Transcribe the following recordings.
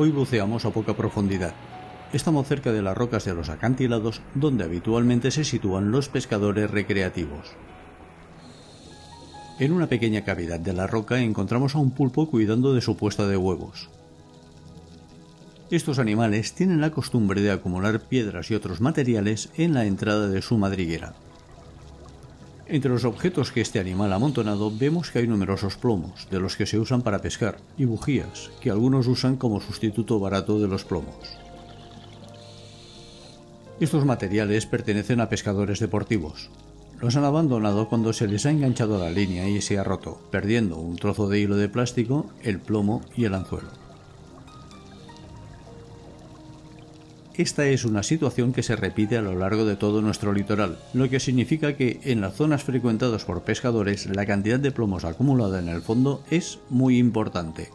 Hoy buceamos a poca profundidad. Estamos cerca de las rocas de los acantilados donde habitualmente se sitúan los pescadores recreativos. En una pequeña cavidad de la roca encontramos a un pulpo cuidando de su puesta de huevos. Estos animales tienen la costumbre de acumular piedras y otros materiales en la entrada de su madriguera. Entre los objetos que este animal ha amontonado vemos que hay numerosos plomos, de los que se usan para pescar, y bujías, que algunos usan como sustituto barato de los plomos. Estos materiales pertenecen a pescadores deportivos. Los han abandonado cuando se les ha enganchado la línea y se ha roto, perdiendo un trozo de hilo de plástico, el plomo y el anzuelo. Esta es una situación que se repite a lo largo de todo nuestro litoral, lo que significa que en las zonas frecuentadas por pescadores la cantidad de plomos acumulada en el fondo es muy importante.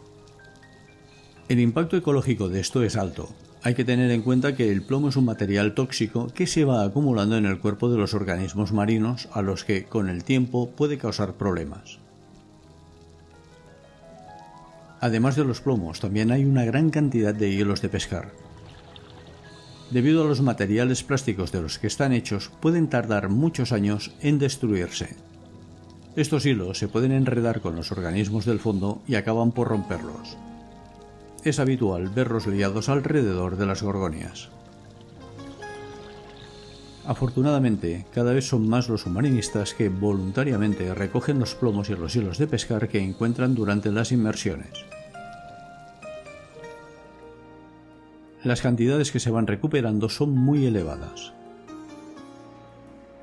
El impacto ecológico de esto es alto. Hay que tener en cuenta que el plomo es un material tóxico que se va acumulando en el cuerpo de los organismos marinos a los que con el tiempo puede causar problemas. Además de los plomos, también hay una gran cantidad de hielos de pescar, debido a los materiales plásticos de los que están hechos, pueden tardar muchos años en destruirse. Estos hilos se pueden enredar con los organismos del fondo y acaban por romperlos. Es habitual verlos liados alrededor de las gorgonias. Afortunadamente, cada vez son más los submarinistas que voluntariamente recogen los plomos y los hilos de pescar que encuentran durante las inmersiones. Las cantidades que se van recuperando son muy elevadas.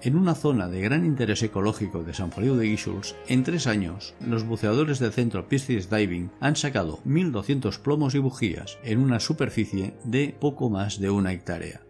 En una zona de gran interés ecológico de San Feliu de Guíxols, en tres años, los buceadores del centro Piscis Diving han sacado 1.200 plomos y bujías en una superficie de poco más de una hectárea.